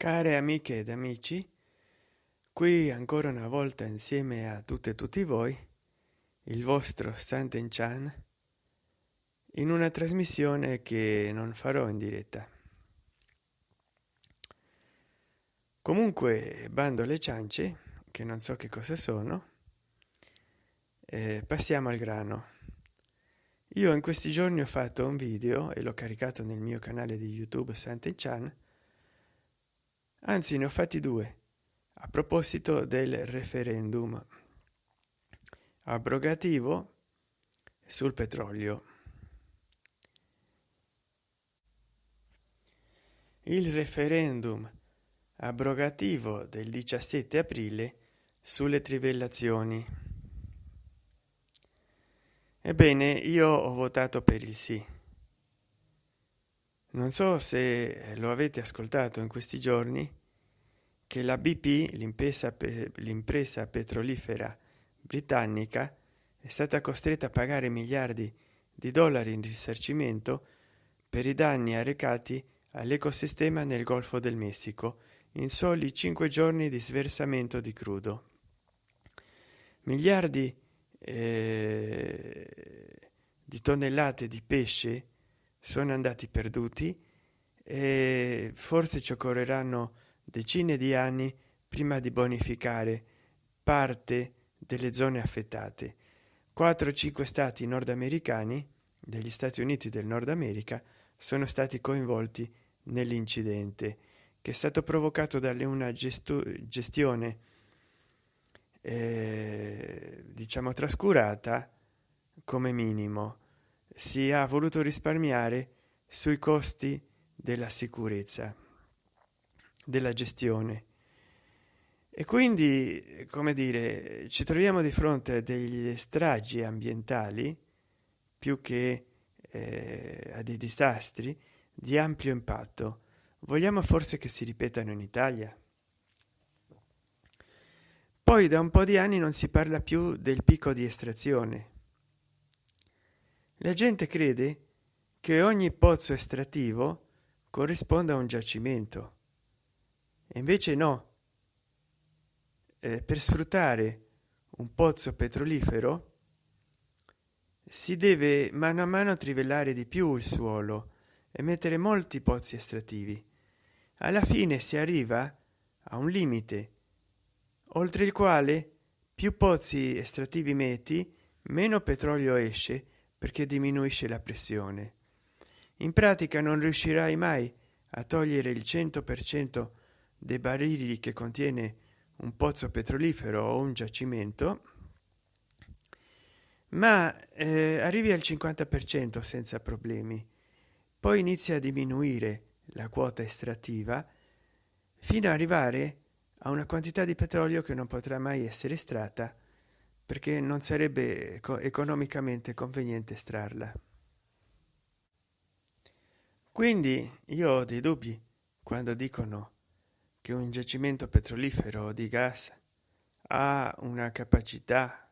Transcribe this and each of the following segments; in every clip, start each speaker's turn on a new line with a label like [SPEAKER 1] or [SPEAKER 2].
[SPEAKER 1] care amiche ed amici qui ancora una volta insieme a tutte e tutti voi il vostro Santen Chan in una trasmissione che non farò in diretta. Comunque bando le ciance che non so che cosa sono eh, passiamo al grano. Io in questi giorni ho fatto un video e l'ho caricato nel mio canale di youtube Santen Chan anzi ne ho fatti due. A proposito del referendum abrogativo sul petrolio. Il referendum abrogativo del 17 aprile sulle trivellazioni. Ebbene io ho votato per il sì non so se lo avete ascoltato in questi giorni che la bp l'impresa l'impresa petrolifera britannica è stata costretta a pagare miliardi di dollari in risarcimento per i danni arrecati all'ecosistema nel golfo del messico in soli cinque giorni di sversamento di crudo. Miliardi eh, di tonnellate di pesce sono andati perduti e forse ci occorreranno decine di anni prima di bonificare parte delle zone affettate. 4 5 stati nordamericani degli stati uniti del nord america sono stati coinvolti nell'incidente che è stato provocato dalle una gestione eh, diciamo trascurata come minimo si è voluto risparmiare sui costi della sicurezza della gestione. E quindi come dire ci troviamo di fronte a degli stragi ambientali più che eh, a dei disastri di ampio impatto. Vogliamo forse che si ripetano in italia? Poi da un po di anni non si parla più del picco di estrazione la gente crede che ogni pozzo estrattivo corrisponda a un giacimento. E invece no. Eh, per sfruttare un pozzo petrolifero si deve mano a mano trivellare di più il suolo e mettere molti pozzi estrattivi alla fine si arriva a un limite oltre il quale più pozzi estrattivi metti meno petrolio esce perché diminuisce la pressione. In pratica non riuscirai mai a togliere il 100 per cento dei barili che contiene un pozzo petrolifero o un giacimento ma eh, arrivi al 50 per cento senza problemi. Poi inizia a diminuire la quota estrattiva fino ad arrivare a una quantità di petrolio che non potrà mai essere estratta perché non sarebbe economicamente conveniente estrarla. Quindi io ho dei dubbi quando dicono che un giacimento petrolifero di gas ha una capacità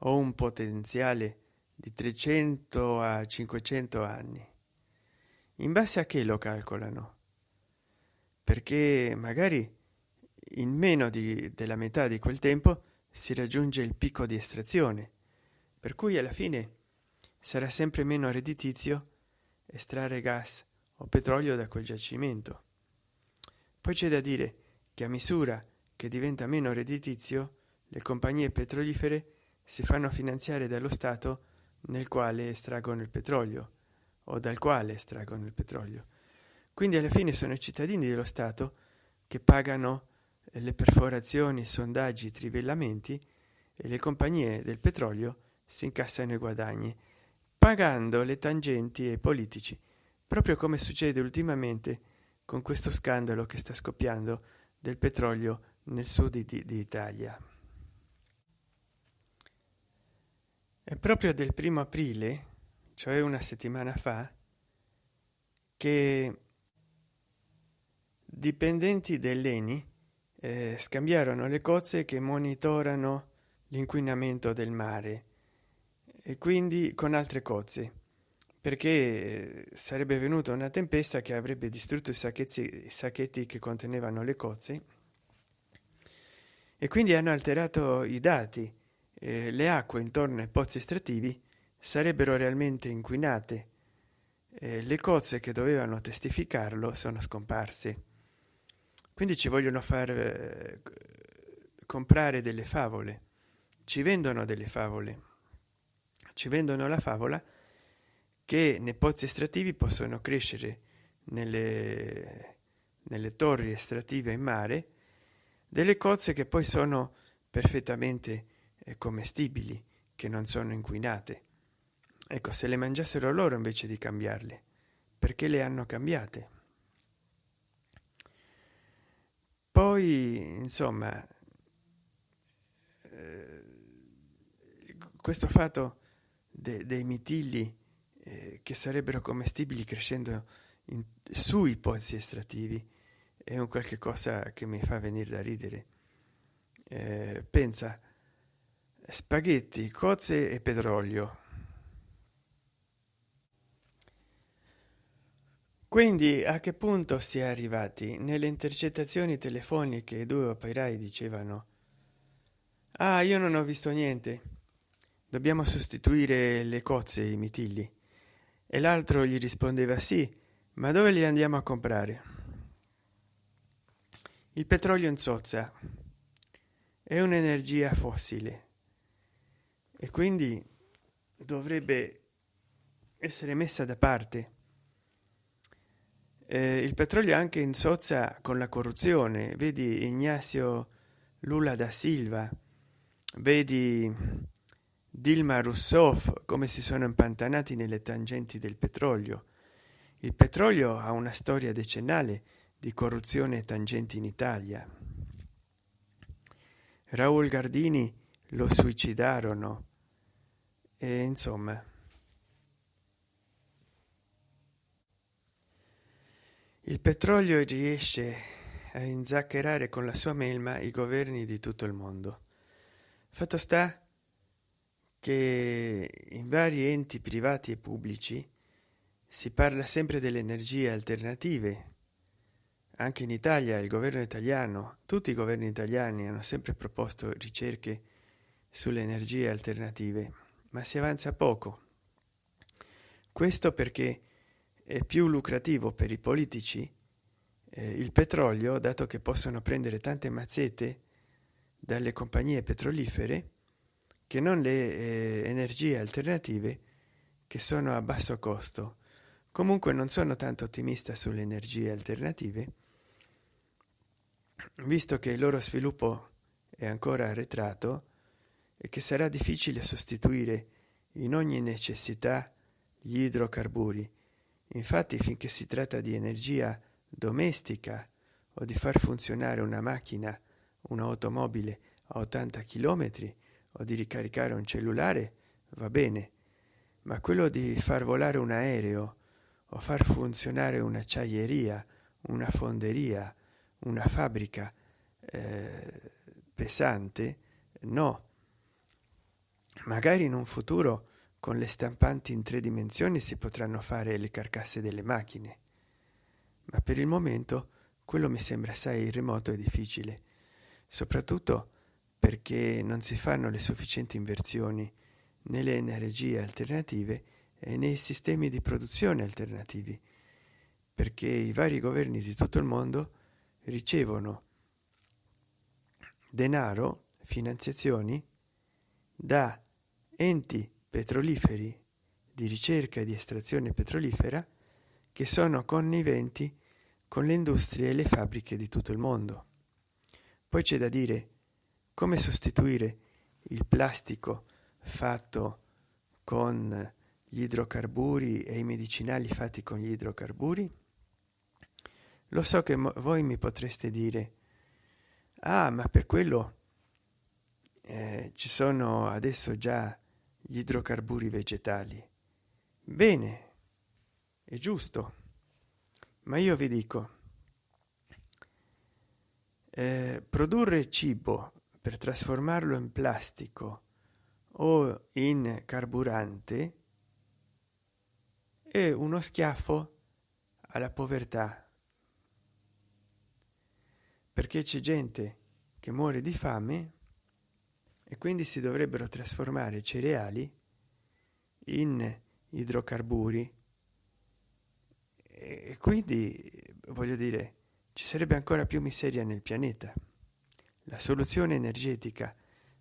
[SPEAKER 1] o un potenziale di 300 a 500 anni. In base a che lo calcolano? Perché magari in meno di, della metà di quel tempo si raggiunge il picco di estrazione per cui alla fine sarà sempre meno redditizio estrarre gas o petrolio da quel giacimento. Poi c'è da dire che a misura che diventa meno redditizio le compagnie petrolifere si fanno finanziare dallo stato nel quale estraggono il petrolio o dal quale estraggono il petrolio. Quindi alla fine sono i cittadini dello stato che pagano le perforazioni sondaggi trivellamenti e le compagnie del petrolio si incassano i guadagni pagando le tangenti ai politici proprio come succede ultimamente con questo scandalo che sta scoppiando del petrolio nel sud di, di italia. È proprio del primo aprile cioè una settimana fa che dipendenti dell'eni eh, scambiarono le cozze che monitorano l'inquinamento del mare. E quindi con altre cozze perché sarebbe venuta una tempesta che avrebbe distrutto i sacchetti, i sacchetti che contenevano le cozze. E quindi hanno alterato i dati. Eh, le acque intorno ai pozzi estrattivi sarebbero realmente inquinate. Eh, le cozze che dovevano testificarlo sono scomparse quindi ci vogliono far eh, comprare delle favole. Ci vendono delle favole. Ci vendono la favola che nei pozzi estrattivi possono crescere nelle, nelle torri estrattive in mare delle cozze che poi sono perfettamente eh, commestibili che non sono inquinate. Ecco se le mangiassero loro invece di cambiarle perché le hanno cambiate poi insomma eh, questo fatto de, dei mitilli eh, che sarebbero commestibili crescendo in, sui pozzi estrattivi è un qualche cosa che mi fa venire da ridere. Eh, pensa spaghetti cozze e petrolio quindi a che punto si è arrivati? Nelle intercettazioni telefoniche due operai dicevano ah io non ho visto niente. Dobbiamo sostituire le cozze e i mitilli. E l'altro gli rispondeva sì ma dove li andiamo a comprare? Il petrolio in zozza è un'energia fossile. E quindi dovrebbe essere messa da parte eh, il petrolio anche in sozza con la corruzione. Vedi ignazio lula da silva vedi dilma rousseff come si sono impantanati nelle tangenti del petrolio. Il petrolio ha una storia decennale di corruzione e tangenti in italia. Raul gardini lo suicidarono. E insomma il petrolio riesce a inzaccherare con la sua melma i governi di tutto il mondo. Fatto sta che in vari enti privati e pubblici si parla sempre delle energie alternative. Anche in italia il governo italiano tutti i governi italiani hanno sempre proposto ricerche sulle energie alternative ma si avanza poco. Questo perché è più lucrativo per i politici eh, il petrolio dato che possono prendere tante mazzette dalle compagnie petrolifere che non le eh, energie alternative che sono a basso costo. Comunque non sono tanto ottimista sulle energie alternative visto che il loro sviluppo è ancora arretrato e che sarà difficile sostituire in ogni necessità gli idrocarburi infatti finché si tratta di energia domestica o di far funzionare una macchina un'automobile a 80 km o di ricaricare un cellulare va bene. Ma quello di far volare un aereo o far funzionare un'acciaieria una fonderia una fabbrica eh, pesante no. Magari in un futuro con le stampanti in tre dimensioni si potranno fare le carcasse delle macchine. Ma per il momento quello mi sembra assai remoto e difficile. Soprattutto perché non si fanno le sufficienti inversioni nelle energie alternative e nei sistemi di produzione alternativi perché i vari governi di tutto il mondo ricevono denaro finanziazioni da enti petroliferi di ricerca e di estrazione petrolifera che sono conniventi con le industrie e le fabbriche di tutto il mondo. Poi c'è da dire come sostituire il plastico fatto con gli idrocarburi e i medicinali fatti con gli idrocarburi? Lo so che voi mi potreste dire, ah, ma per quello eh, ci sono adesso già gli idrocarburi vegetali. Bene è giusto. Ma io vi dico eh, produrre cibo per trasformarlo in plastico o in carburante è uno schiaffo alla povertà. Perché c'è gente che muore di fame e quindi si dovrebbero trasformare cereali in idrocarburi. E quindi voglio dire ci sarebbe ancora più miseria nel pianeta. La soluzione energetica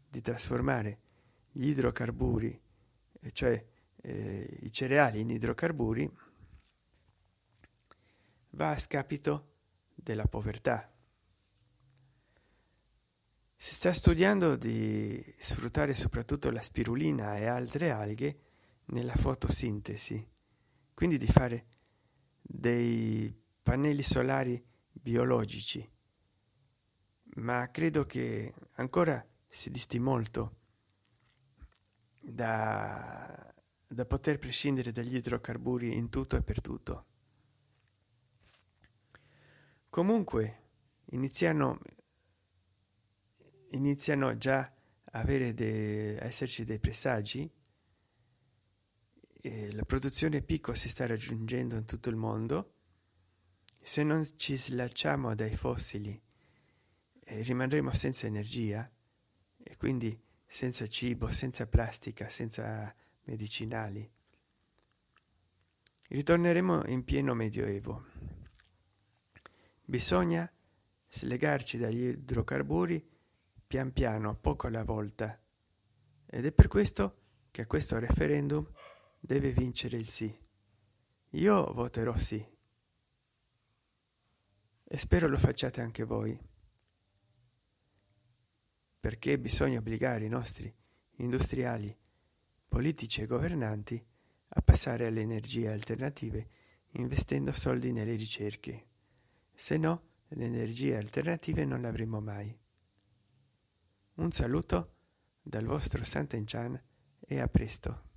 [SPEAKER 1] di trasformare gli idrocarburi cioè eh, i cereali in idrocarburi va a scapito della povertà si sta studiando di sfruttare soprattutto la spirulina e altre alghe nella fotosintesi quindi di fare dei pannelli solari biologici. Ma credo che ancora si disti molto da, da poter prescindere dagli idrocarburi in tutto e per tutto. Comunque iniziano iniziano già a avere de, a esserci dei presagi e la produzione picco si sta raggiungendo in tutto il mondo. Se non ci slacciamo dai fossili eh, rimarremo senza energia e quindi senza cibo senza plastica senza medicinali. Ritorneremo in pieno medioevo. Bisogna slegarci dagli idrocarburi pian piano poco alla volta. Ed è per questo che a questo referendum deve vincere il sì. Io voterò sì. E spero lo facciate anche voi. Perché bisogna obbligare i nostri industriali politici e governanti a passare alle energie alternative investendo soldi nelle ricerche. Se no le energie alternative non le avremo mai un saluto dal vostro Sant'Enchan e a presto.